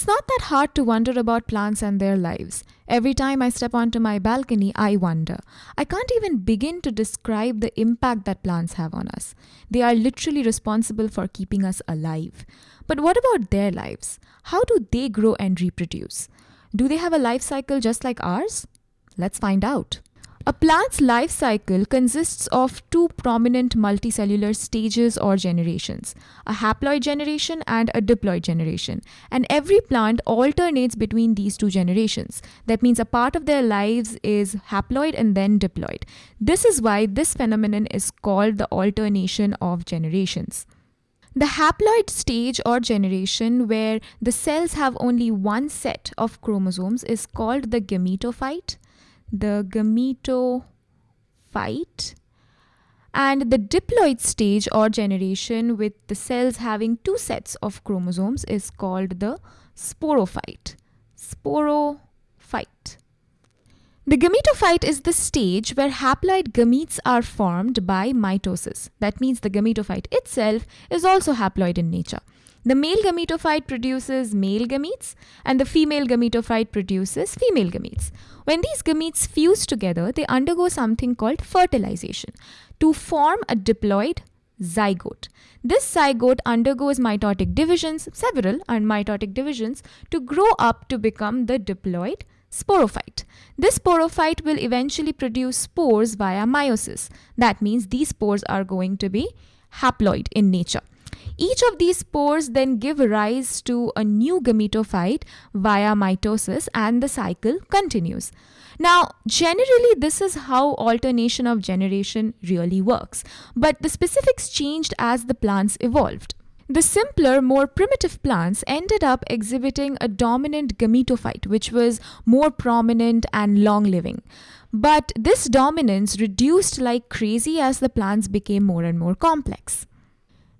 It's not that hard to wonder about plants and their lives. Every time I step onto my balcony, I wonder. I can't even begin to describe the impact that plants have on us. They are literally responsible for keeping us alive. But what about their lives? How do they grow and reproduce? Do they have a life cycle just like ours? Let's find out. A plant's life cycle consists of two prominent multicellular stages or generations a haploid generation and a diploid generation. And every plant alternates between these two generations. That means a part of their lives is haploid and then diploid. This is why this phenomenon is called the alternation of generations. The haploid stage or generation, where the cells have only one set of chromosomes, is called the gametophyte the gametophyte and the diploid stage or generation with the cells having two sets of chromosomes is called the sporophyte. Sporophyte. The gametophyte is the stage where haploid gametes are formed by mitosis. That means the gametophyte itself is also haploid in nature. The male gametophyte produces male gametes and the female gametophyte produces female gametes. When these gametes fuse together, they undergo something called fertilization to form a diploid zygote. This zygote undergoes mitotic divisions, several and mitotic divisions, to grow up to become the diploid sporophyte. This sporophyte will eventually produce spores via meiosis. That means these spores are going to be haploid in nature. Each of these spores then give rise to a new gametophyte via mitosis and the cycle continues. Now, generally, this is how alternation of generation really works, but the specifics changed as the plants evolved. The simpler, more primitive plants ended up exhibiting a dominant gametophyte, which was more prominent and long living. But this dominance reduced like crazy as the plants became more and more complex.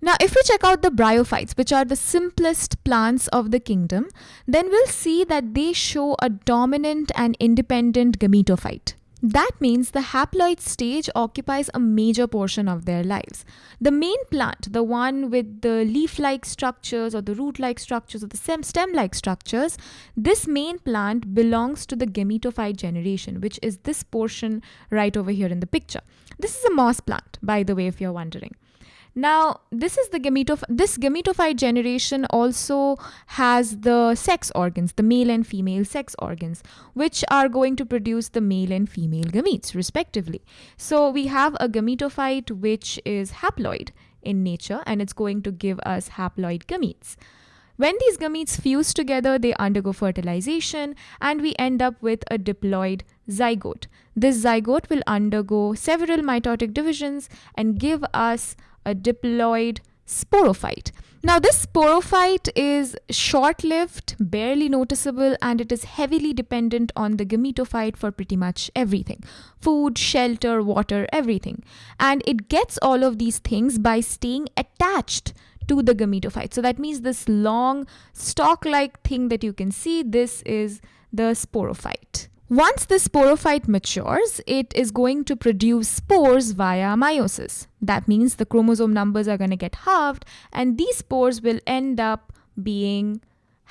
Now, if we check out the bryophytes, which are the simplest plants of the kingdom, then we'll see that they show a dominant and independent gametophyte. That means the haploid stage occupies a major portion of their lives. The main plant, the one with the leaf like structures or the root like structures or the stem like structures, this main plant belongs to the gametophyte generation, which is this portion right over here in the picture. This is a moss plant, by the way, if you're wondering. Now, this is the gametoph this gametophyte generation also has the sex organs, the male and female sex organs, which are going to produce the male and female gametes respectively. So we have a gametophyte which is haploid in nature and it's going to give us haploid gametes. When these gametes fuse together, they undergo fertilization and we end up with a diploid zygote. This zygote will undergo several mitotic divisions and give us a diploid sporophyte. Now, this sporophyte is short lived, barely noticeable, and it is heavily dependent on the gametophyte for pretty much everything food, shelter, water, everything. And it gets all of these things by staying attached to the gametophyte. So, that means this long stalk like thing that you can see, this is the sporophyte. Once the sporophyte matures, it is going to produce spores via meiosis. That means the chromosome numbers are going to get halved and these spores will end up being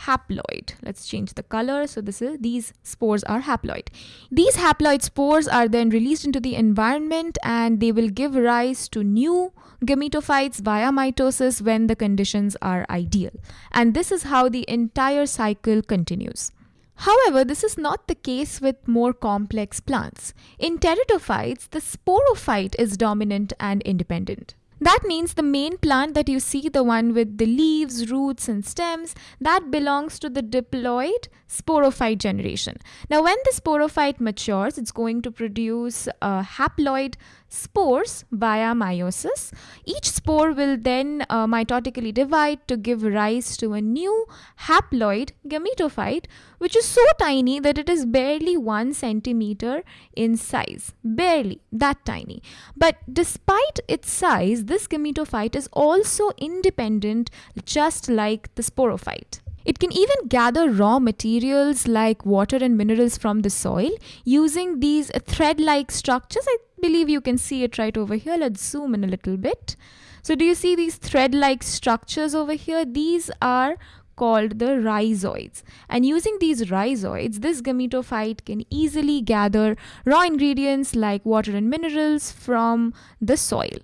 haploid. Let's change the color. So this is these spores are haploid. These haploid spores are then released into the environment and they will give rise to new gametophytes via mitosis when the conditions are ideal. And this is how the entire cycle continues. However, this is not the case with more complex plants. In pteridophytes, the sporophyte is dominant and independent. That means the main plant that you see, the one with the leaves, roots, and stems, that belongs to the diploid sporophyte generation. Now, when the sporophyte matures, it's going to produce a haploid spores via meiosis. Each spore will then uh, mitotically divide to give rise to a new haploid gametophyte, which is so tiny that it is barely one centimeter in size. Barely, that tiny. But despite its size, this gametophyte is also independent, just like the sporophyte. It can even gather raw materials like water and minerals from the soil using these thread-like structures. I believe you can see it right over here. Let's zoom in a little bit. So do you see these thread-like structures over here? These are called the rhizoids. And using these rhizoids, this gametophyte can easily gather raw ingredients like water and minerals from the soil.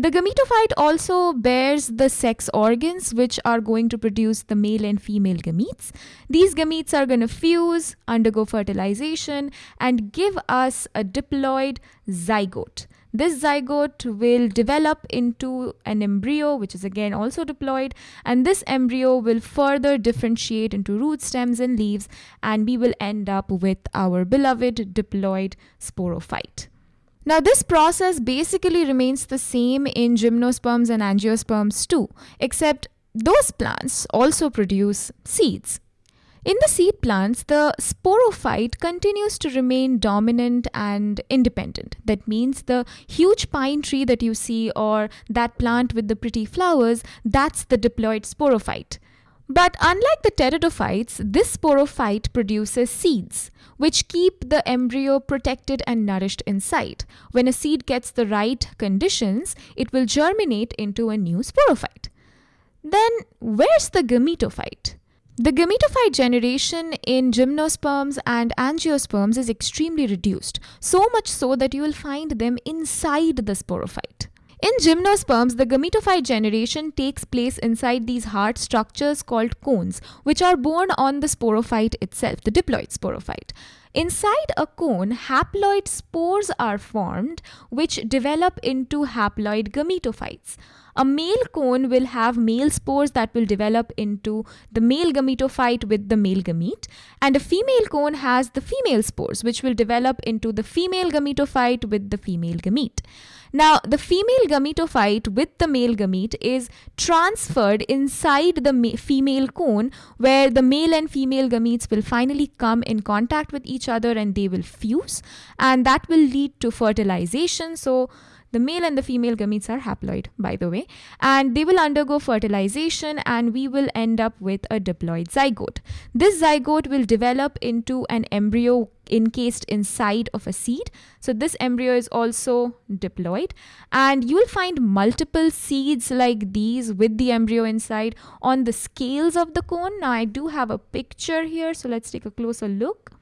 The gametophyte also bears the sex organs which are going to produce the male and female gametes. These gametes are going to fuse, undergo fertilization, and give us a diploid zygote. This zygote will develop into an embryo, which is again also diploid, and this embryo will further differentiate into root stems and leaves, and we will end up with our beloved diploid sporophyte. Now, this process basically remains the same in gymnosperms and angiosperms too, except those plants also produce seeds. In the seed plants, the sporophyte continues to remain dominant and independent. That means the huge pine tree that you see or that plant with the pretty flowers, that's the diploid sporophyte. But unlike the pteridophytes, this sporophyte produces seeds, which keep the embryo protected and nourished inside. When a seed gets the right conditions, it will germinate into a new sporophyte. Then, where's the gametophyte? The gametophyte generation in gymnosperms and angiosperms is extremely reduced, so much so that you will find them inside the sporophyte. In gymnosperms, the gametophyte generation takes place inside these hard structures called cones, which are borne on the sporophyte itself, the diploid sporophyte. Inside a cone, haploid spores are formed, which develop into haploid gametophytes. A male cone will have male spores that will develop into the male gametophyte with the male gamete, and a female cone has the female spores, which will develop into the female gametophyte with the female gamete. Now, the female gametophyte with the male gamete is transferred inside the female cone where the male and female gametes will finally come in contact with each other and they will fuse and that will lead to fertilization. So, the male and the female gametes are haploid, by the way, and they will undergo fertilization and we will end up with a diploid zygote. This zygote will develop into an embryo encased inside of a seed. So this embryo is also diploid and you will find multiple seeds like these with the embryo inside on the scales of the cone. Now I do have a picture here. So let's take a closer look.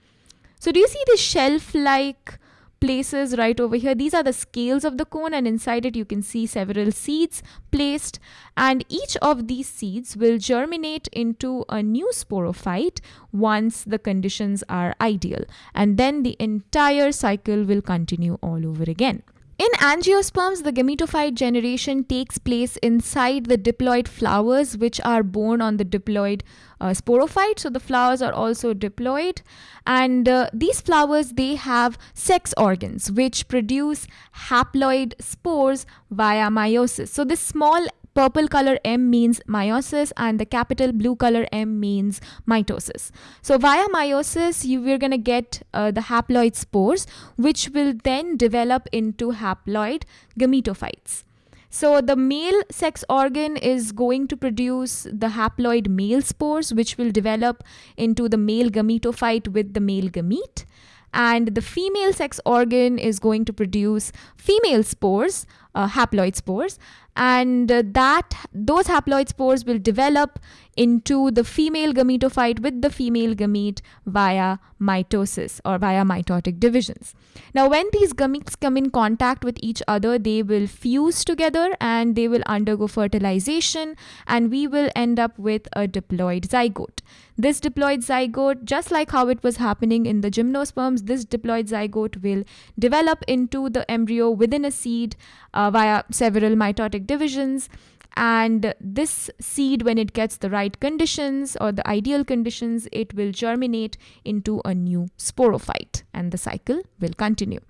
So do you see the shelf like places right over here. These are the scales of the cone and inside it you can see several seeds placed and each of these seeds will germinate into a new sporophyte once the conditions are ideal and then the entire cycle will continue all over again. In angiosperms, the gametophyte generation takes place inside the diploid flowers, which are borne on the diploid uh, sporophyte. So the flowers are also diploid, and uh, these flowers they have sex organs which produce haploid spores via meiosis. So this small purple color M means meiosis and the capital blue color M means mitosis. So via meiosis, you we're going to get uh, the haploid spores, which will then develop into haploid gametophytes. So the male sex organ is going to produce the haploid male spores, which will develop into the male gametophyte with the male gamete and the female sex organ is going to produce female spores uh, haploid spores and uh, that those haploid spores will develop into the female gametophyte with the female gamete via mitosis or via mitotic divisions. Now, when these gametes come in contact with each other, they will fuse together and they will undergo fertilization, and we will end up with a diploid zygote. This diploid zygote, just like how it was happening in the gymnosperms, this diploid zygote will develop into the embryo within a seed uh, via several mitotic divisions and this seed when it gets the right conditions or the ideal conditions it will germinate into a new sporophyte and the cycle will continue.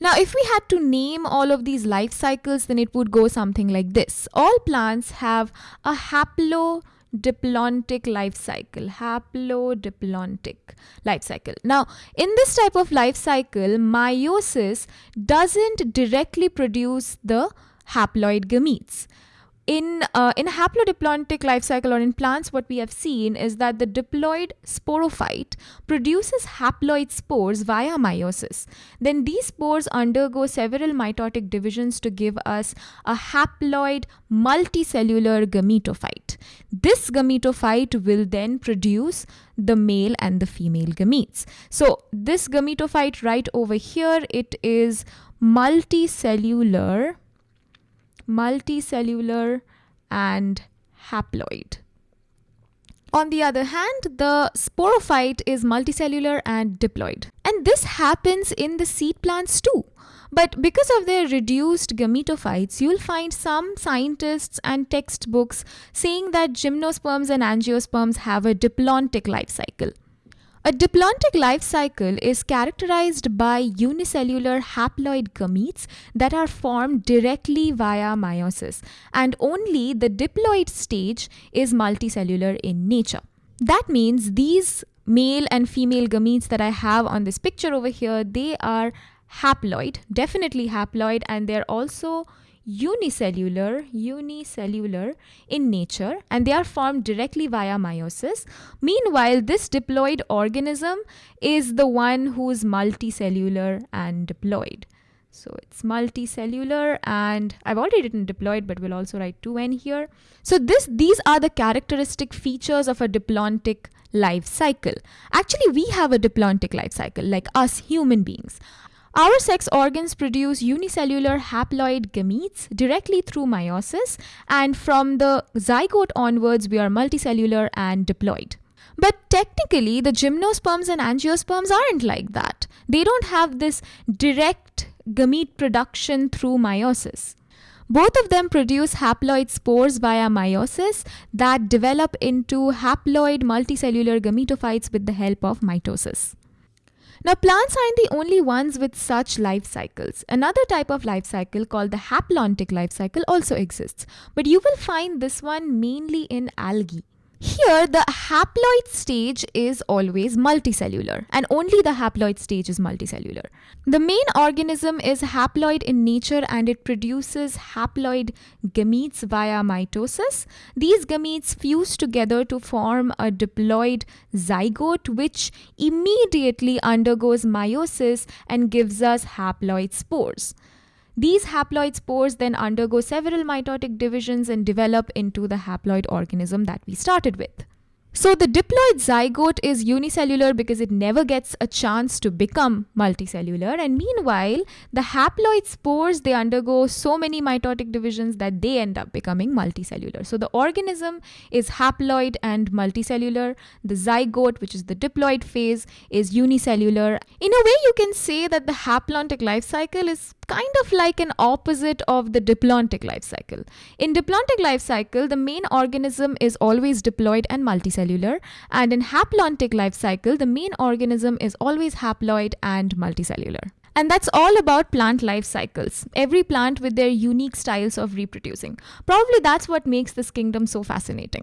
Now if we had to name all of these life cycles then it would go something like this. All plants have a haplo diplontic life cycle haplodiplontic life cycle. Now in this type of life cycle meiosis doesn't directly produce the haploid gametes. In uh, in a haplodiplontic life cycle or in plants what we have seen is that the diploid sporophyte produces haploid spores via meiosis. Then these spores undergo several mitotic divisions to give us a haploid multicellular gametophyte. This gametophyte will then produce the male and the female gametes. So this gametophyte right over here it is multicellular multicellular and haploid. On the other hand, the sporophyte is multicellular and diploid. And this happens in the seed plants too. But because of their reduced gametophytes, you'll find some scientists and textbooks saying that gymnosperms and angiosperms have a diplontic life cycle. A diplontic life cycle is characterized by unicellular haploid gametes that are formed directly via meiosis, and only the diploid stage is multicellular in nature. That means these male and female gametes that I have on this picture over here, they are haploid, definitely haploid, and they're also unicellular, unicellular in nature and they are formed directly via meiosis. Meanwhile, this diploid organism is the one who's multicellular and diploid. So it's multicellular and I've already written diploid but we'll also write 2n here. So this these are the characteristic features of a diplontic life cycle. Actually we have a diplontic life cycle like us human beings. Our sex organs produce unicellular haploid gametes directly through meiosis, and from the zygote onwards, we are multicellular and diploid. But technically, the gymnosperms and angiosperms aren't like that. They don't have this direct gamete production through meiosis. Both of them produce haploid spores via meiosis that develop into haploid multicellular gametophytes with the help of mitosis. Now, plants aren't the only ones with such life cycles. Another type of life cycle called the haplontic life cycle also exists, but you will find this one mainly in algae. Here, the haploid stage is always multicellular, and only the haploid stage is multicellular. The main organism is haploid in nature and it produces haploid gametes via mitosis. These gametes fuse together to form a diploid zygote, which immediately undergoes meiosis and gives us haploid spores. These haploid spores then undergo several mitotic divisions and develop into the haploid organism that we started with. So the diploid zygote is unicellular because it never gets a chance to become multicellular and meanwhile the haploid spores they undergo so many mitotic divisions that they end up becoming multicellular. So the organism is haploid and multicellular. The zygote which is the diploid phase is unicellular. In a way you can say that the haplontic life cycle is kind of like an opposite of the diplontic life cycle. In diplontic life cycle, the main organism is always diploid and multicellular, and in haplontic life cycle, the main organism is always haploid and multicellular. And that's all about plant life cycles, every plant with their unique styles of reproducing. Probably that's what makes this kingdom so fascinating.